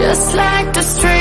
just like the street.